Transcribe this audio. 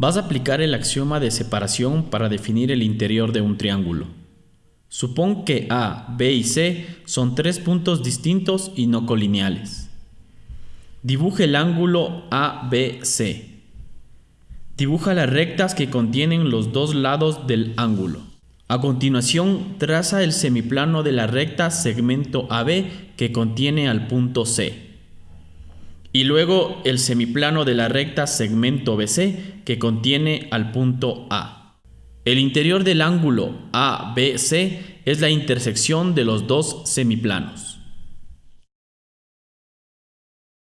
Vas a aplicar el axioma de separación para definir el interior de un triángulo. Supón que A, B y C son tres puntos distintos y no colineales. Dibuja el ángulo ABC. Dibuja las rectas que contienen los dos lados del ángulo. A continuación, traza el semiplano de la recta segmento AB que contiene al punto C y luego el semiplano de la recta segmento BC que contiene al punto A. El interior del ángulo ABC es la intersección de los dos semiplanos.